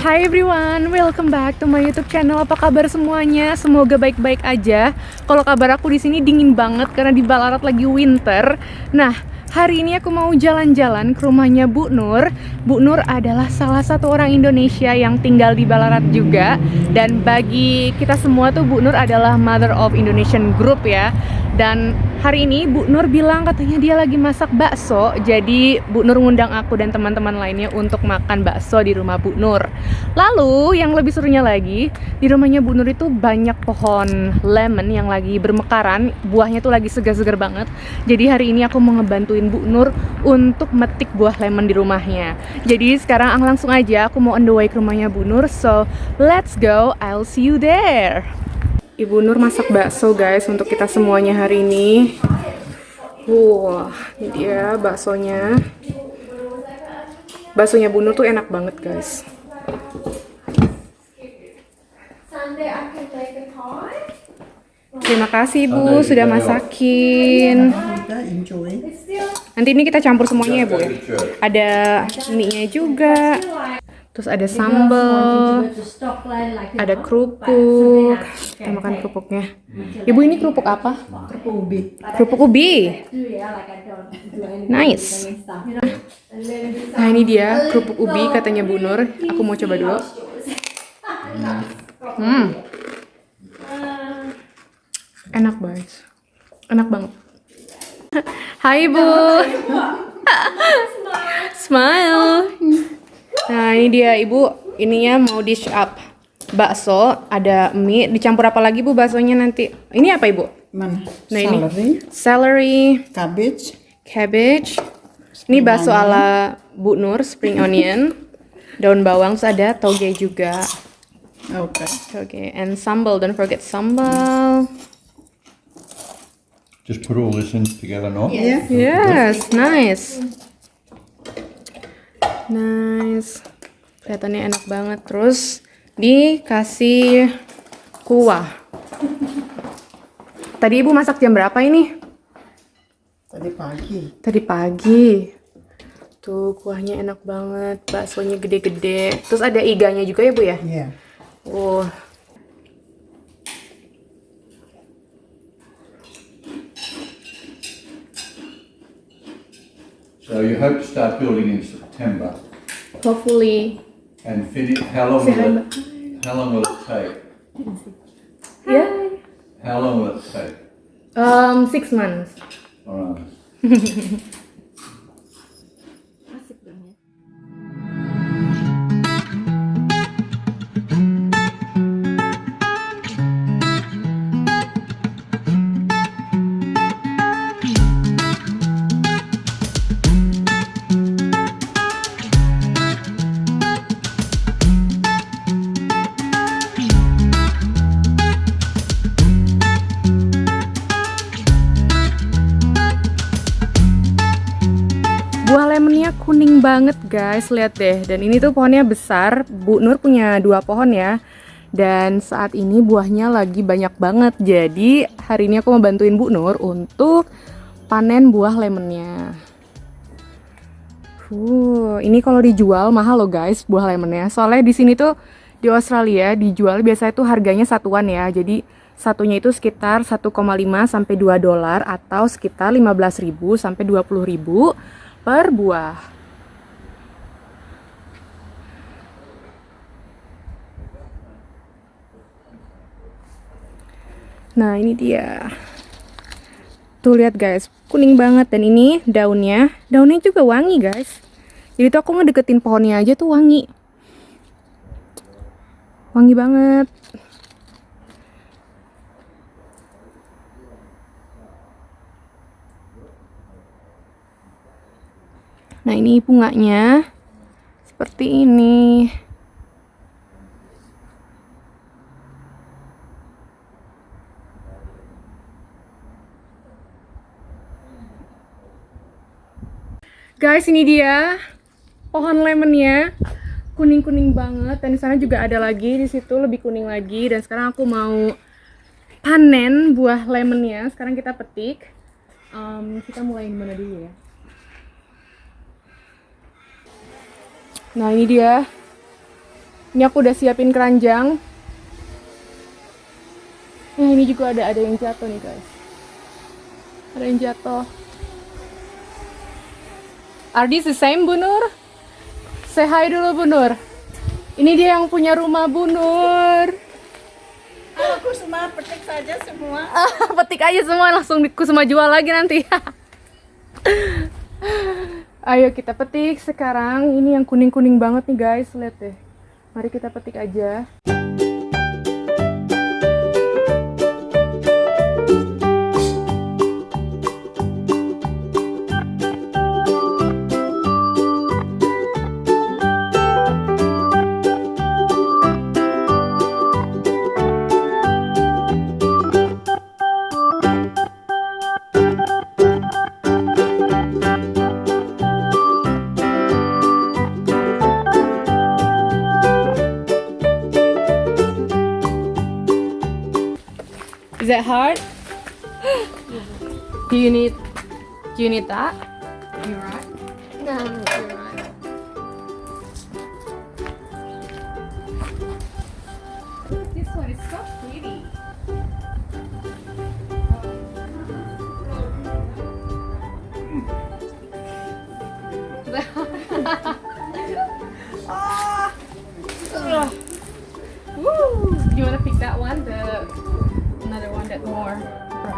Hi everyone, welcome back to my YouTube channel. Apa kabar semuanya? Semoga baik-baik aja. Kalau kabar aku di sini dingin banget karena di Ballarat lagi winter. Nah, hari ini aku mau jalan-jalan ke rumahnya Bu Nur. Bu Nur adalah salah satu orang Indonesia yang tinggal di Ballarat juga. Dan bagi kita semua tuh Bu Nur adalah mother of Indonesian group ya. Dan hari ini Bu Nur bilang katanya dia lagi masak bakso. Jadi Bu Nur ngundang aku dan teman-teman lainnya untuk makan bakso di rumah Bu Nur. Lalu yang lebih serunya lagi, di rumahnya Bu Nur itu banyak pohon lemon yang lagi bermekaran. Buahnya tuh lagi segar-segar banget. Jadi hari ini aku mau ngebantuin Bu Nur untuk metik buah lemon di rumahnya. Jadi sekarang langsung aja aku mau on the way ke rumahnya Bu Nur. So, let's go. I'll see you there. Ibu Nur masak bakso guys untuk kita semuanya hari ini. Wah, ini dia baksonya. Baksonya Bu Nur tuh enak banget guys. Terima kasih Bu sudah masakin. Nanti ini kita campur semuanya ya Bu ya. Ada mie-nya juga. Terus ada sambal, ada kerupuk. Kita makan kerupuknya. Ibu ini kerupuk apa? Kerupuk ubi. Kerupuk ubi. Nice. Nah ini dia kerupuk ubi katanya Bu Nur. Aku mau coba dulu. Hmm. Enak banget. Enak banget. Hai Bu. Smile. Nah ini dia Ibu. Ininya mau dish up. Bakso, ada mie. Dicampur apa lagi Bu baksonya nanti? Ini apa Ibu? Mana? Nah ini Celery, celery, cabbage, cabbage. Ini bakso ala Bu Nur, spring onion, daun bawang, terus ada toge juga. oke. Toge and sambal, don't forget sambal. Just put all this in together now. Iya. Yes, nice. Nice. Kelihatannya enak banget. Terus dikasih kuah. Tadi ibu masak jam berapa ini? Tadi pagi. Tadi pagi. Tuh kuahnya enak banget, baksonya gede-gede. Terus ada iganya juga ya bu ya? Iya. Oh. So you hope to start building in September Hopefully. and finish. How long will it? How long will it take? Ya? How long will it take? Um, six months. All right. banget guys, lihat deh. Dan ini tuh pohonnya besar. Bu Nur punya dua pohon ya. Dan saat ini buahnya lagi banyak banget. Jadi hari ini aku mau bantuin Bu Nur untuk panen buah lemonnya. Uh, ini kalau dijual mahal loh guys buah lemonnya. Soalnya di sini tuh di Australia dijual biasanya tuh harganya satuan ya. Jadi satunya itu sekitar 1,5 sampai 2 dolar atau sekitar 15.000 sampai 20.000 per buah. Nah, ini dia. Tuh lihat guys, kuning banget dan ini daunnya, daunnya juga wangi guys. Jadi tuh aku ngedeketin pohonnya aja tuh wangi. Wangi banget. Nah, ini bunganya seperti ini. Guys, ini dia pohon lemonnya. Kuning-kuning banget dan di sana juga ada lagi di situ lebih kuning lagi dan sekarang aku mau panen buah lemonnya. Sekarang kita petik. Em, kita mulai mana dulu ya? Nah ini dia Ini aku udah siapin keranjang. Nah, ini juga ada ada yang jatuh nih, guys. Ada yang jatuh. Are these the same, Bu Nur? Say hi dulu, Bu Nur. Ini dia yang punya rumah Bu Nur. Aku semua petik saja semua. Petik aja semua langsung semua jual lagi nanti. Ayo kita petik sekarang. Ini yang kuning-kuning banget nih guys, lihat deh. Mari kita petik aja. Is that hard? do you need do you need that? You right? No, you're right. This one is so pretty. Ah! Woo! You wanna pick that one?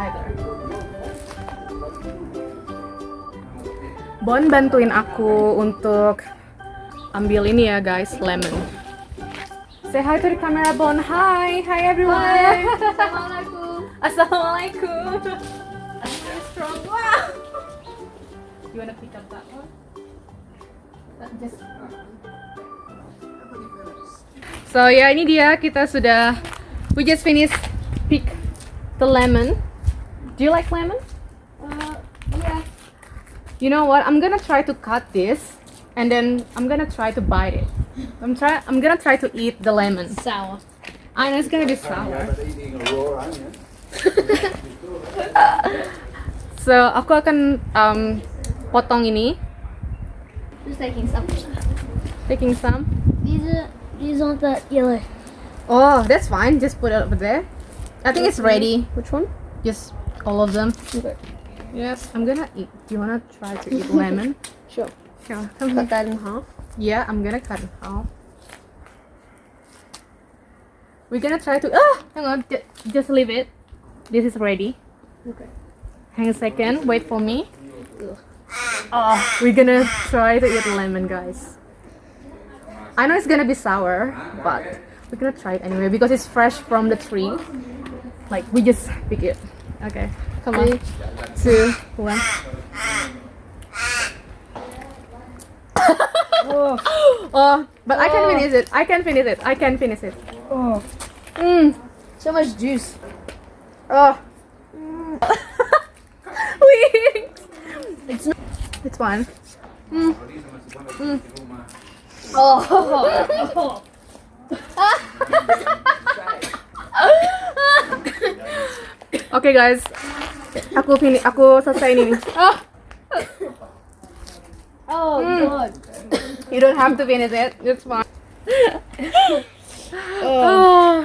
Brighter. Bon bantuin aku untuk ambil ini ya guys, lemon. Say hi to the camera, Bon. Hi, hi everyone. Assalamualaikum. Assalamualaikum. Very strong. Wow. You wanna pick up that one? Uh, Just. So ya ini dia kita sudah we just finished pick the lemon. Do you like lemon? Uh, yeah. You know what? I'm gonna try to cut this and then I'm gonna try to bite it. I'm try I'm gonna try to eat the lemon. Sour. I know it's gonna be sour. So aku akan um, potong ini, Just taking some. taking some. These are these aren't that yellow. Oh, that's fine. Just put it over there. I think it's ready. Which one? Just all of them. Okay. Yes, I'm gonna eat. Do you wanna try to eat lemon? Sure. Sure. Come Cut here. that in half. Yeah, I'm gonna cut it half. We're gonna try to. Ah, hang on. Ju- Just leave it. This is ready. Okay. Hang a second. Wait for me. Oh, we're gonna try to eat lemon, guys. I know it's gonna be sour, but we're gonna try it anyway because it's fresh from the tree. Like we just pick it. Okay, come on. Two, one. oh, but I can finish it. I can finish it. I can finish it. Oh, Mm. so much juice. Oh. Wings. It's not. It's fine. Oh. Oke guys, aku fini, aku selesai ini. Oh, oh God. you don't have to finish it. It's fine. oh.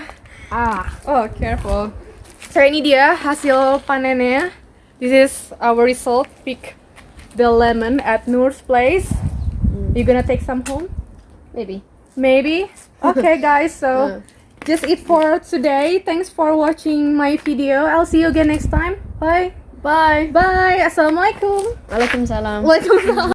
Ah, oh careful. So ini dia hasil panennya. This is our result. Pick the lemon at Noor's place. You gonna take some home? Maybe. Maybe. Okay, guys. So just it for today. Thanks for watching my video. I'll see you again next time. Bye. Bye. Bye. Assalamualaikum. Waalaikumsalam. Waalaikumsalam.